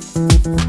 We'll